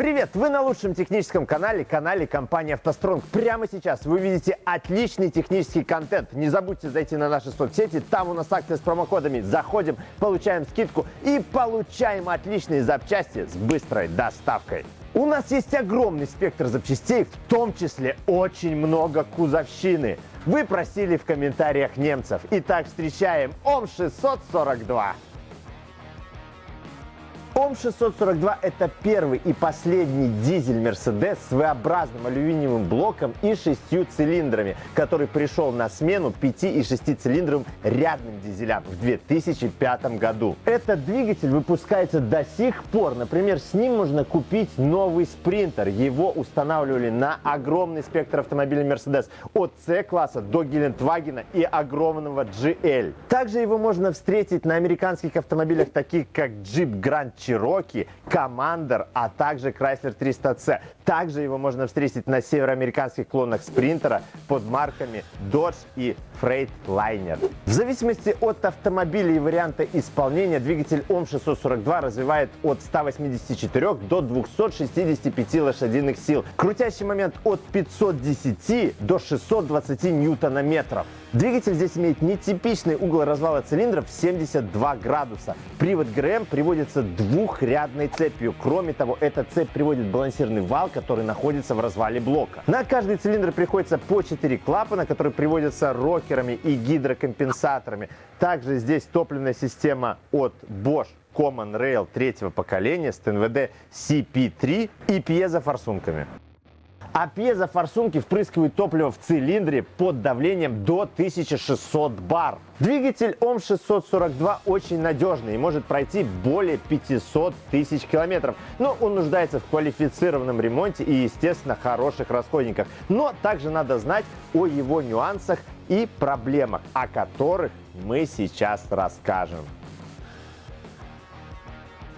Привет! Вы на лучшем техническом канале, канале компании «АвтоСтронг». Прямо сейчас вы увидите отличный технический контент. Не забудьте зайти на наши соцсети, там у нас акция с промокодами. Заходим, получаем скидку и получаем отличные запчасти с быстрой доставкой. У нас есть огромный спектр запчастей, в том числе очень много кузовщины. Вы просили в комментариях немцев. Итак, встречаем ОМ-642. ОМ-642 – это первый и последний дизель Mercedes с V-образным алюминиевым блоком и шестью цилиндрами, который пришел на смену 5 и 6 цилиндровым рядным дизелям в 2005 году. Этот двигатель выпускается до сих пор. Например, с ним можно купить новый спринтер. Его устанавливали на огромный спектр автомобилей Mercedes от C-класса до Гелендвагена и огромного GL. Также его можно встретить на американских автомобилях, таких как Jeep Grand Cherokee, Commander, а также Chrysler 300C. Также его можно встретить на североамериканских клонах Спринтера под марками Dodge и Freightliner. В зависимости от автомобиля и варианта исполнения двигатель ОМ-642 развивает от 184 до 265 лошадиных сил. Крутящий момент от 510 до 620 ньютона-метров. Двигатель здесь имеет нетипичный угол развала цилиндров 72 градуса. Привод ГРМ приводится двухрядной цепью. Кроме того, эта цепь приводит балансирный вал, который находится в развале блока. На каждый цилиндр приходится по 4 клапана, которые приводятся рокерами и гидрокомпенсаторами. Также здесь топливная система от Bosch Common Rail третьего поколения с ТНВД CP3 и пьезофорсунками а пьезофорсунки впрыскивают топливо в цилиндре под давлением до 1600 бар. Двигатель ОМ-642 очень надежный и может пройти более 500 тысяч километров, но он нуждается в квалифицированном ремонте и, естественно, хороших расходниках. Но также надо знать о его нюансах и проблемах, о которых мы сейчас расскажем.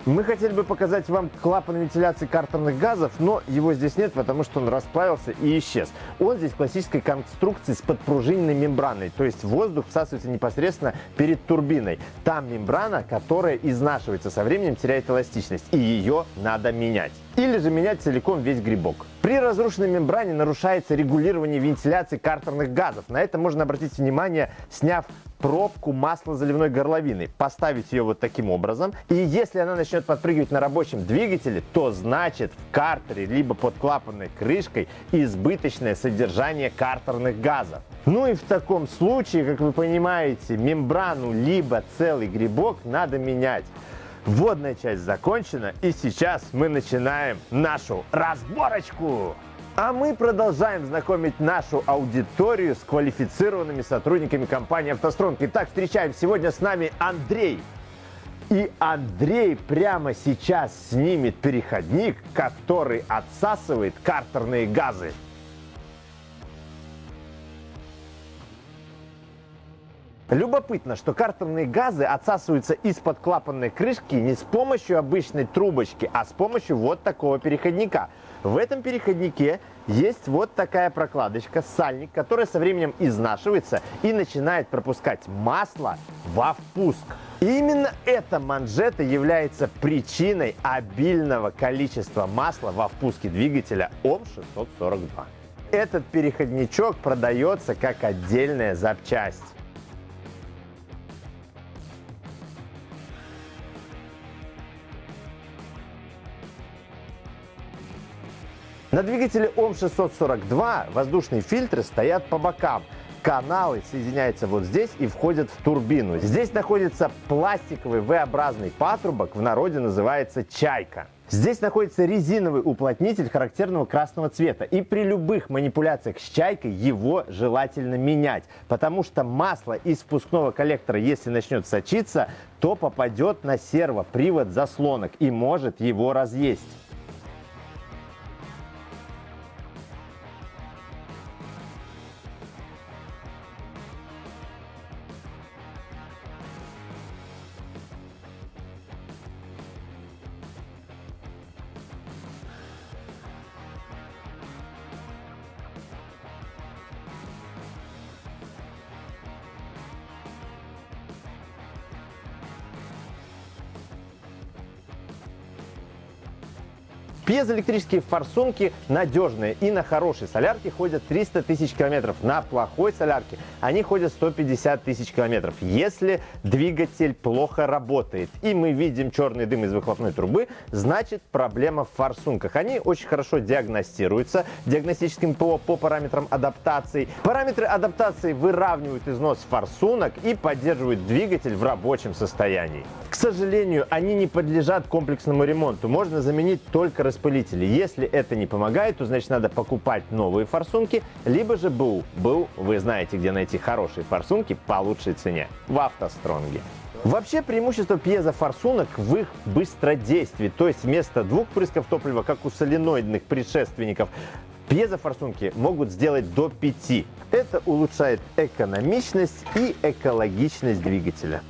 Мы хотели бы показать вам клапан вентиляции картерных газов, но его здесь нет, потому что он расплавился и исчез. Он здесь классической конструкции с подпружиненной мембраной, то есть воздух всасывается непосредственно перед турбиной. Там мембрана, которая изнашивается со временем, теряет эластичность, и ее надо менять. Или же менять целиком весь грибок. При разрушенной мембране нарушается регулирование вентиляции картерных газов. На это можно обратить внимание, сняв пробку маслозаливной горловины, поставить ее вот таким образом. И если она начнет подпрыгивать на рабочем двигателе, то значит в картере либо под клапанной крышкой избыточное содержание картерных газов. Ну и в таком случае, как вы понимаете, мембрану либо целый грибок надо менять. Вводная часть закончена, и сейчас мы начинаем нашу разборочку. А мы продолжаем знакомить нашу аудиторию с квалифицированными сотрудниками компании «АвтоСтронг». Итак, встречаем сегодня с нами Андрей. И Андрей прямо сейчас снимет переходник, который отсасывает картерные газы. Любопытно, что картерные газы отсасываются из-под клапанной крышки не с помощью обычной трубочки, а с помощью вот такого переходника. В этом переходнике есть вот такая прокладочка, сальник, которая со временем изнашивается и начинает пропускать масло во впуск. Именно эта манжета является причиной обильного количества масла во впуске двигателя ОМ-642. Этот переходничок продается как отдельная запчасть. На двигателе ОМ-642 воздушные фильтры стоят по бокам. Каналы соединяются вот здесь и входят в турбину. Здесь находится пластиковый V-образный патрубок, в народе называется «чайка». Здесь находится резиновый уплотнитель характерного красного цвета. И при любых манипуляциях с чайкой его желательно менять. Потому что масло из впускного коллектора, если начнет сочиться, то попадет на сервопривод заслонок и может его разъесть. Пьезоэлектрические форсунки надежные и на хорошей солярке ходят 300 тысяч километров. На плохой солярке они ходят 150 тысяч километров. Если двигатель плохо работает и мы видим черный дым из выхлопной трубы, значит проблема в форсунках. Они очень хорошо диагностируются диагностическим ПО по параметрам адаптации. Параметры адаптации выравнивают износ форсунок и поддерживают двигатель в рабочем состоянии. К сожалению, они не подлежат комплексному ремонту. Можно заменить только распылители. Если это не помогает, то значит надо покупать новые форсунки, либо же БУ. БУ, вы знаете, где найти хорошие форсунки по лучшей цене. В автостронге. Вообще преимущество пьезофорсунок в их быстродействии, то есть вместо двух прысков топлива, как у соленоидных предшественников, пьезофорсунки могут сделать до 5. Это улучшает экономичность и экологичность двигателя.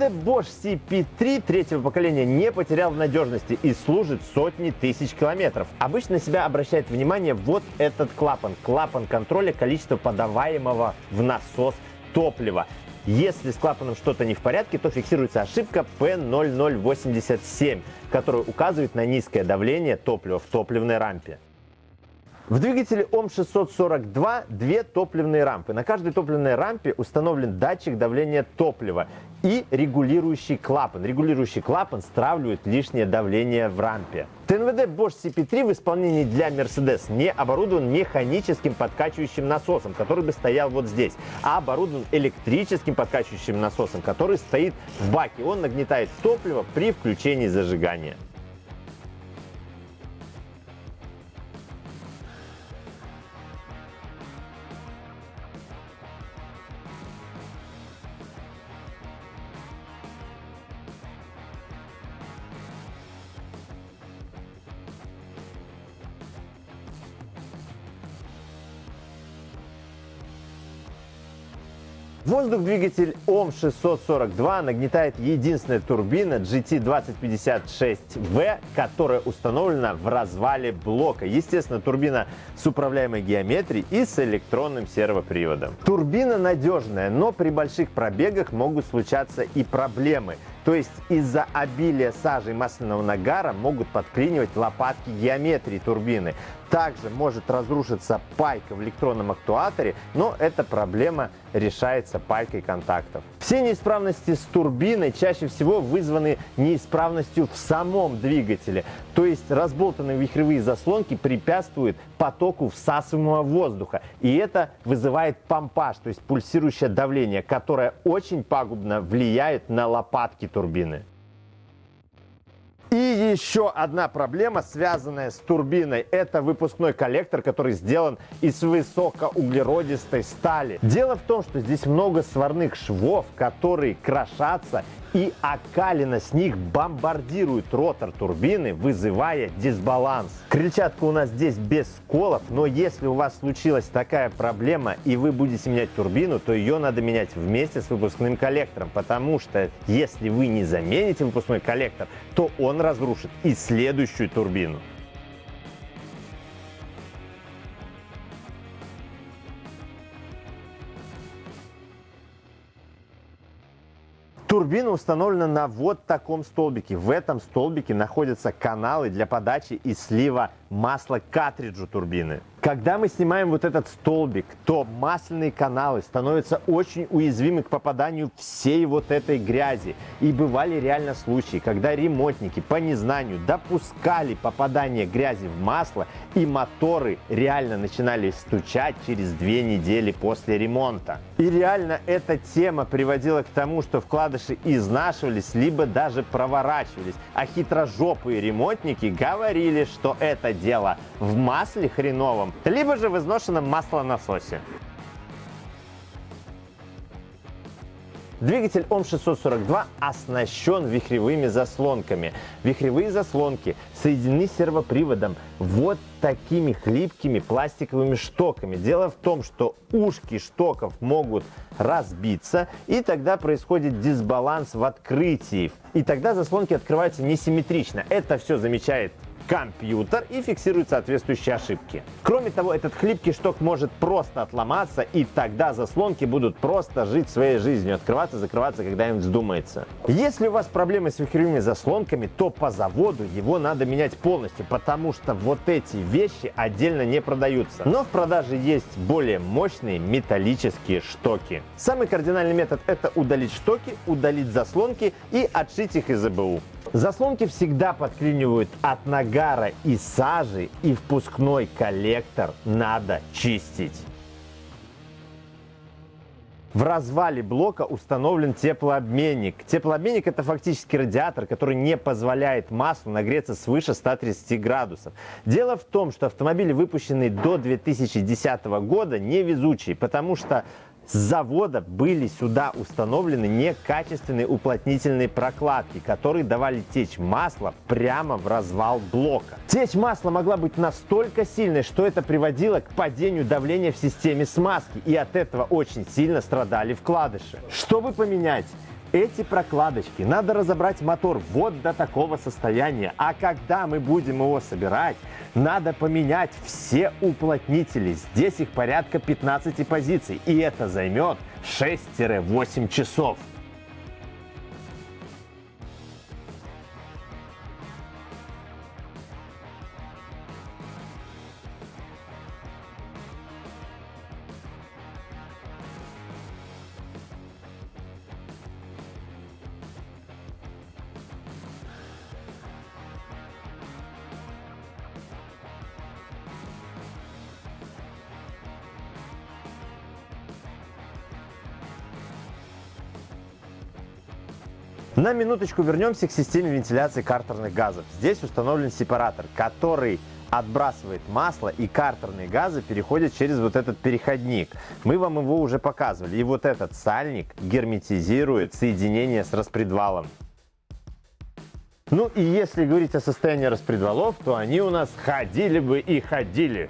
МВД Bosch CP3 третьего поколения не потерял в надежности и служит сотни тысяч километров. Обычно себя обращает внимание вот этот клапан. Клапан контроля количества подаваемого в насос топлива. Если с клапаном что-то не в порядке, то фиксируется ошибка P0087, которая указывает на низкое давление топлива в топливной рампе. В двигателе ОМ642 две топливные рампы. На каждой топливной рампе установлен датчик давления топлива и регулирующий клапан. Регулирующий клапан стравливает лишнее давление в рампе. ТНВД Bosch CP3 в исполнении для Mercedes не оборудован механическим подкачивающим насосом, который бы стоял вот здесь, а оборудован электрическим подкачивающим насосом, который стоит в баке. Он нагнетает топливо при включении зажигания. Воздух двигатель ОМ642 нагнетает единственная турбина GT2056V, которая установлена в развале блока. Естественно, турбина с управляемой геометрией и с электронным сервоприводом. Турбина надежная, но при больших пробегах могут случаться и проблемы. То есть из-за обилия сажи и масляного нагара могут подклинивать лопатки геометрии турбины. Также может разрушиться пайка в электронном актуаторе, но эта проблема решается пайкой контактов. Все неисправности с турбиной чаще всего вызваны неисправностью в самом двигателе. То есть разболтанные вихревые заслонки препятствуют потоку всасываемого воздуха. И это вызывает помпаж, то есть пульсирующее давление, которое очень пагубно влияет на лопатки турбины. И еще одна проблема, связанная с турбиной, это выпускной коллектор, который сделан из высокоуглеродистой стали. Дело в том, что здесь много сварных швов, которые крошатся и окалина с них бомбардирует ротор турбины, вызывая дисбаланс. Крыльчатка у нас здесь без сколов, но если у вас случилась такая проблема и вы будете менять турбину, то ее надо менять вместе с выпускным коллектором, потому что если вы не замените выпускной коллектор, то он разрушит и следующую турбину. Турбина установлена на вот таком столбике. В этом столбике находятся каналы для подачи и слива масла к картриджу турбины. Когда мы снимаем вот этот столбик, то масляные каналы становятся очень уязвимы к попаданию всей вот этой грязи. И бывали реально случаи, когда ремонтники по незнанию допускали попадание грязи в масло, и моторы реально начинали стучать через две недели после ремонта. И реально эта тема приводила к тому, что вкладыши изнашивались, либо даже проворачивались. А хитрожопые ремонтники говорили, что это дело в масле хреновом, либо же в изношенном маслонасосе. Двигатель ОМ642 оснащен вихревыми заслонками. Вихревые заслонки соединены сервоприводом вот такими хлипкими пластиковыми штоками. Дело в том, что ушки штоков могут разбиться, и тогда происходит дисбаланс в открытии. И тогда заслонки открываются несимметрично. Это все замечает компьютер и фиксирует соответствующие ошибки. Кроме того, этот хлипкий шток может просто отломаться, и тогда заслонки будут просто жить своей жизнью, открываться, закрываться, когда им вздумается. Если у вас проблемы с вихревыми заслонками, то по заводу его надо менять полностью, потому что вот эти вещи отдельно не продаются. Но в продаже есть более мощные металлические штоки. Самый кардинальный метод это удалить штоки, удалить заслонки и отшить их из ЭБУ. Заслонки всегда подклинивают от нагара и сажи, и впускной коллектор надо чистить. В развале блока установлен теплообменник. Теплообменник это фактически радиатор, который не позволяет маслу нагреться свыше 130 градусов. Дело в том, что автомобили, выпущенные до 2010 года, невезучие, потому что с завода были сюда установлены некачественные уплотнительные прокладки, которые давали течь масло прямо в развал блока. Течь масла могла быть настолько сильной, что это приводило к падению давления в системе смазки, и от этого очень сильно страдали вкладыши. Чтобы поменять эти прокладочки надо разобрать мотор вот до такого состояния. А когда мы будем его собирать, надо поменять все уплотнители. Здесь их порядка 15 позиций. И это займет 6-8 часов. На минуточку вернемся к системе вентиляции картерных газов. Здесь установлен сепаратор, который отбрасывает масло и картерные газы переходят через вот этот переходник. Мы вам его уже показывали. И вот этот сальник герметизирует соединение с распредвалом. Ну и если говорить о состоянии распредвалов, то они у нас ходили бы и ходили.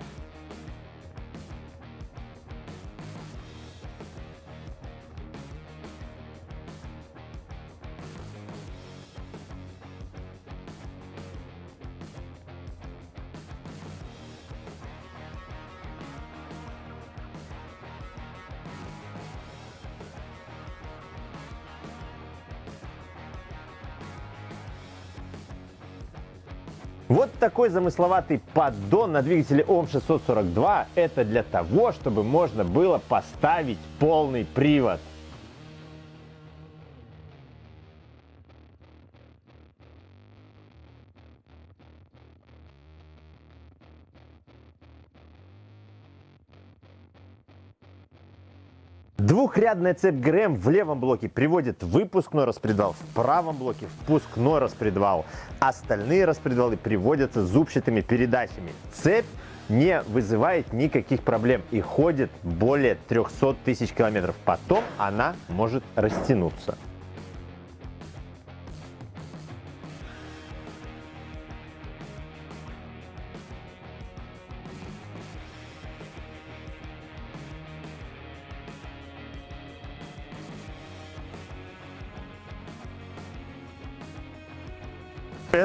Вот такой замысловатый поддон на двигателе ОМ-642 это для того, чтобы можно было поставить полный привод. Двухрядная цепь ГРМ в левом блоке приводит выпускной распредвал, в правом блоке впускной распредвал. Остальные распредвалы приводятся зубчатыми передачами. Цепь не вызывает никаких проблем и ходит более 300 тысяч километров. Потом она может растянуться.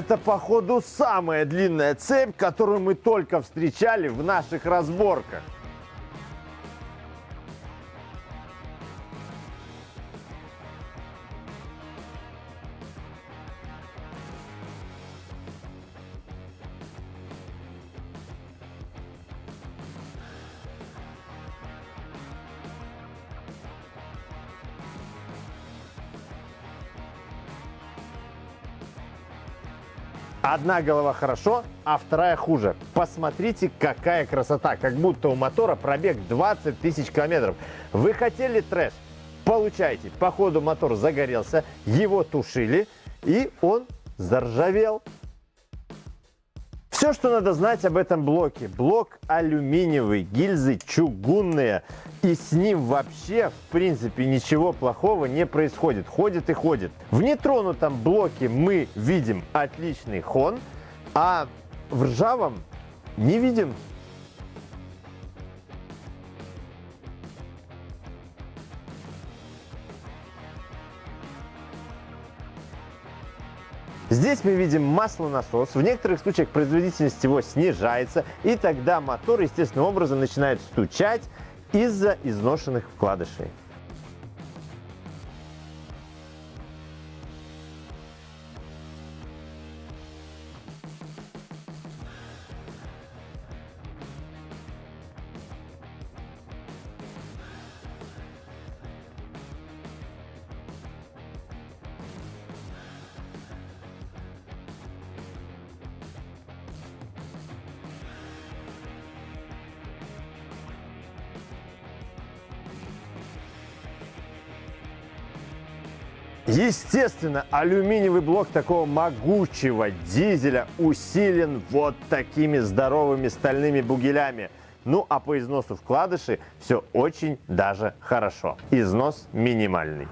Это, походу, самая длинная цепь, которую мы только встречали в наших разборках. Одна голова хорошо, а вторая хуже. Посмотрите, какая красота. Как будто у мотора пробег 20 тысяч километров. Вы хотели трэш? Получайте. Походу мотор загорелся, его тушили, и он заржавел. Все, что надо знать об этом блоке. Блок алюминиевый, гильзы чугунные. И с ним вообще, в принципе, ничего плохого не происходит. Ходит и ходит. В нетронутом блоке мы видим отличный хон, а в ржавом не видим. Здесь мы видим маслонасос. В некоторых случаях производительность его снижается, и тогда мотор естественным образом начинает стучать из-за изношенных вкладышей. Естественно, алюминиевый блок такого могучего дизеля усилен вот такими здоровыми стальными бугелями. Ну а по износу вкладыши все очень даже хорошо. Износ минимальный.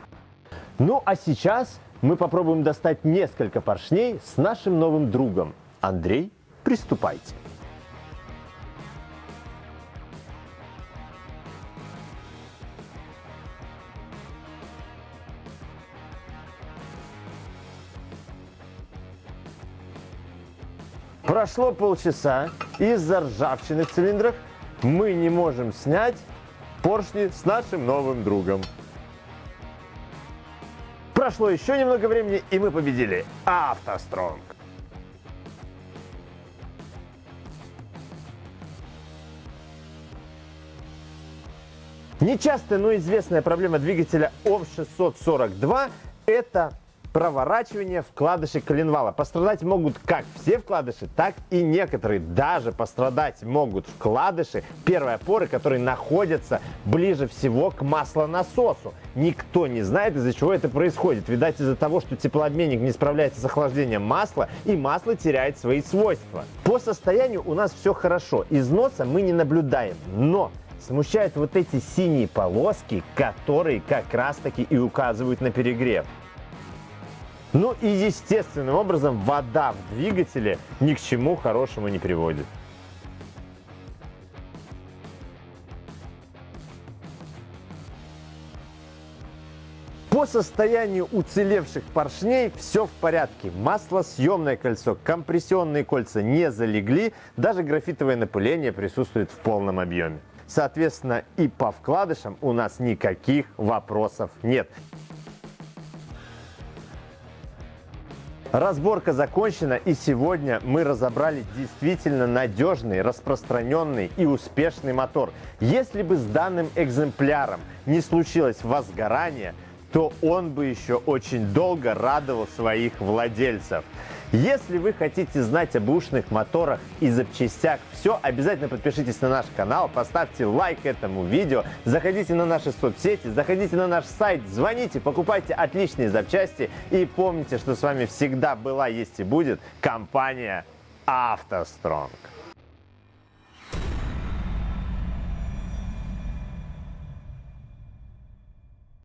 Ну а сейчас мы попробуем достать несколько поршней с нашим новым другом. Андрей, приступайте. Прошло полчаса, из-за ржавчины в цилиндрах мы не можем снять поршни с нашим новым другом. Прошло еще немного времени, и мы победили автостронг. Нечастая, но известная проблема двигателя ОВ-642 – это проворачивание вкладышей коленвала. Пострадать могут как все вкладыши, так и некоторые. Даже пострадать могут вкладыши первой опоры, которые находятся ближе всего к маслонасосу. Никто не знает, из-за чего это происходит. Видать, из-за того, что теплообменник не справляется с охлаждением масла, и масло теряет свои свойства. По состоянию у нас все хорошо. Износа мы не наблюдаем. Но смущают вот эти синие полоски, которые как раз таки и указывают на перегрев. Ну и естественным образом вода в двигателе ни к чему хорошему не приводит. По состоянию уцелевших поршней все в порядке. Маслосъемное кольцо, компрессионные кольца не залегли, даже графитовое напыление присутствует в полном объеме. Соответственно, и по вкладышам у нас никаких вопросов нет. Разборка закончена и сегодня мы разобрали действительно надежный, распространенный и успешный мотор. Если бы с данным экземпляром не случилось возгорание, то он бы еще очень долго радовал своих владельцев. Если вы хотите знать об ушных моторах и запчастях все, обязательно подпишитесь на наш канал, поставьте лайк этому видео, заходите на наши соцсети, заходите на наш сайт, звоните, покупайте отличные запчасти и помните, что с вами всегда была, есть и будет компания «АвтоСтронг».